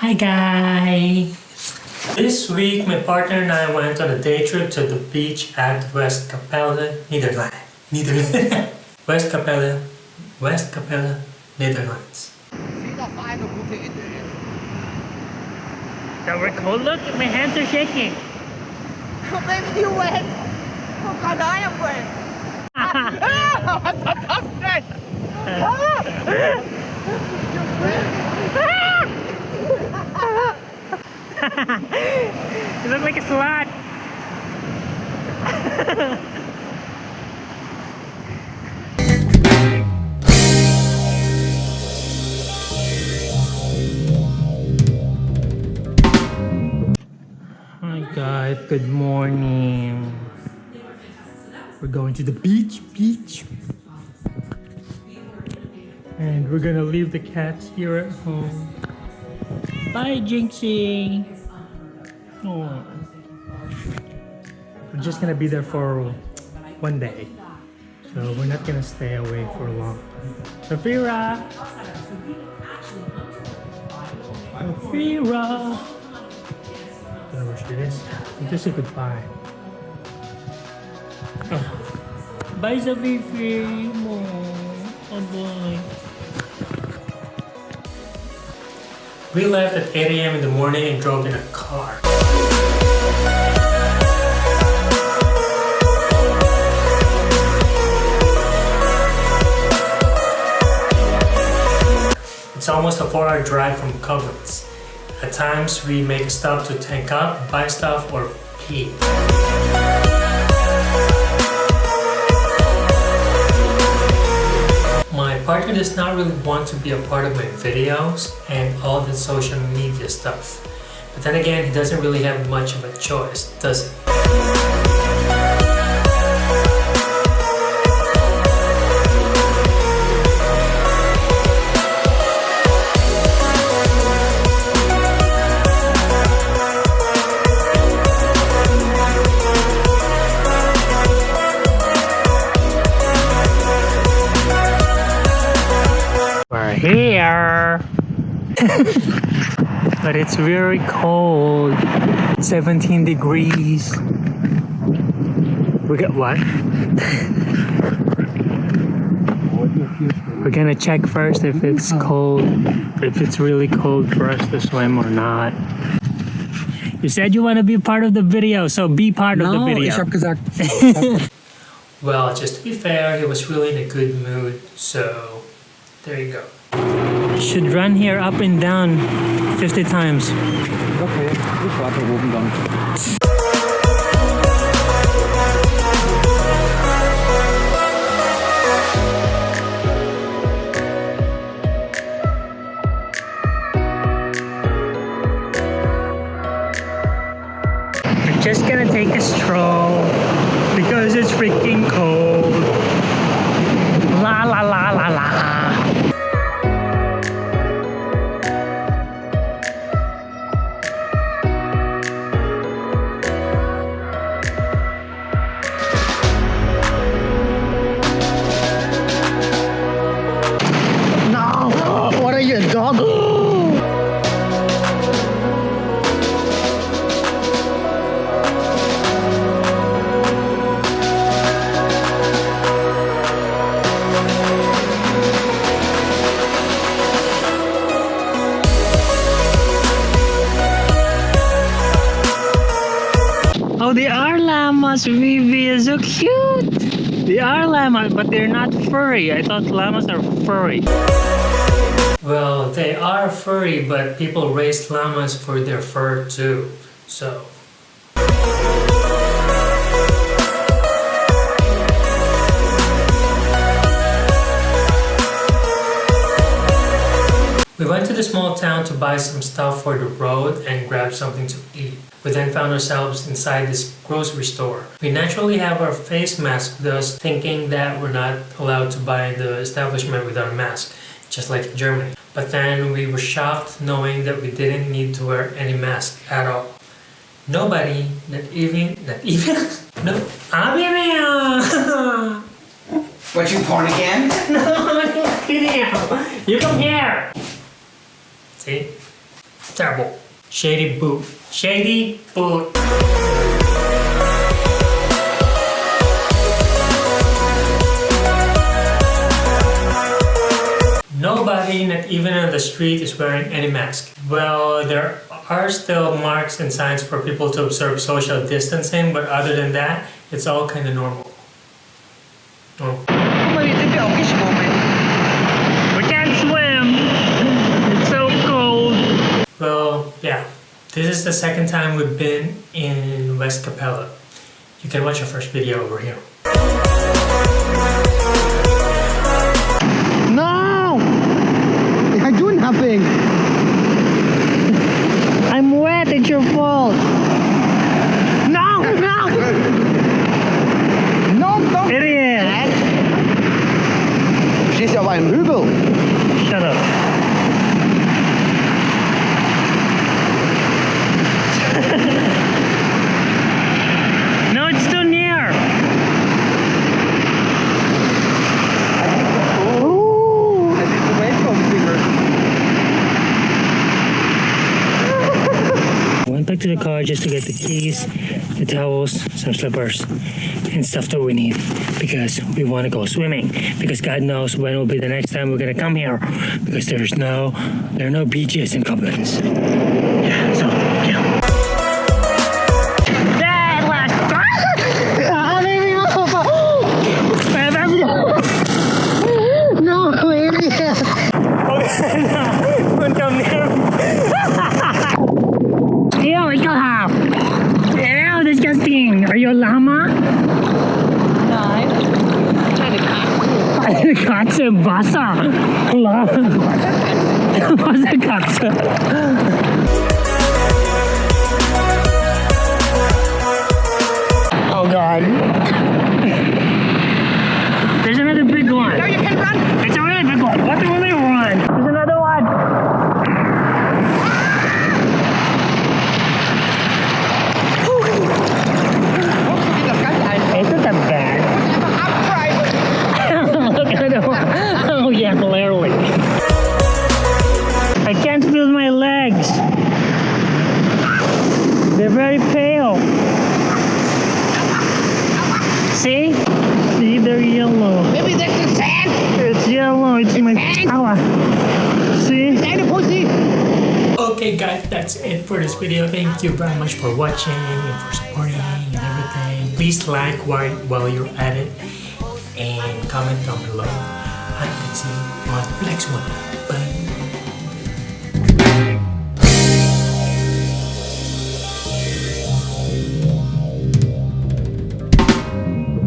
Hi guys! This week, my partner and I went on a day trip to the beach at Westkapelle, Netherlands. Netherlands. Westkapelle, West Capella, Netherlands. So we're cold. Look, my hands are shaking. Oh, baby, you wet. Oh, God, I am wet. Ah, fantastic. you look like a slut. Hi guys, good morning. We're going to the beach, beach. And we're gonna leave the cats here at home. Bye, Jinxie. Oh. We're just gonna be there for one day. So we're not gonna stay away for long. Safira! Safira! I don't know where she is. Just say goodbye. Oh. Bye, Safifi! Oh, boy. We left at 8 a.m. in the morning and drove in a car. It's almost a 4-hour drive from Koblenz. At times, we make a stop to tank up, buy stuff, or pee. Partner does not really want to be a part of my videos and all the social media stuff. But then again, he doesn't really have much of a choice, does he? but it's very cold. 17 degrees. We got what? We're gonna check first if it's cold, if it's really cold for us to swim or not. You said you want to be part of the video, so be part of the video. ich habe gesagt, Well, just to be fair, he was really in a good mood, so there you go. Should run here up and down 50 times. okay, ich warte oben dann. Just gonna take a stroll because it's freaking cold. La la la. Oh, they are llamas, Vivi so cute. They are llamas, but they're not furry. I thought llamas are furry. Well, they are furry, but people raise llamas for their fur too. So. We went to the small town to buy some stuff for the road and grab something to eat. We then found ourselves inside this grocery store. We naturally have our face mask with us, thinking that we're not allowed to buy the establishment without a mask, just like in Germany. But then we were shocked knowing that we didn't need to wear any mask at all. Nobody, not even, not even, no, baby! What, you porn again? no, I'm kidding you. You come here. See? Terrible. Shady boot. Shady boot. Nobody, not even on the street, is wearing any mask. Well, there are still marks and signs for people to observe social distancing, but other than that, it's all kind of normal. Oh. Maybe it's a fish moment. We can't swim. It's so cold. Well, yeah. This is the second time we've been in Westkapelle. You can watch our first video over here. No! I do nothing. I'm wet, it's your fault. No, no! No, don't. Idiot! Du stehst ja auf einem Hügel. Shut up. no, it's too near. Ooh, I did the welcome finger. Went back to the car just to get the keys, the towels, some slippers, and stuff that we need because we want to go swimming. Because God knows when will be the next time we're gonna come here because there's no there are no beaches in Koblenz. Yeah, so Eine Katze im Wasser. Klar. Was eine Katze? Oh God. There's another big one. Now you can run. It's a really big one. What the really run? There's another one. Das See? See, they're yellow. Maybe that's the sand. It's yellow. It's my power. See? Deine Pussy. Okay guys, that's it for this video. Thank you very much for watching and for supporting and everything. Please like while, while you're at it and comment down below. I can see you on the next one.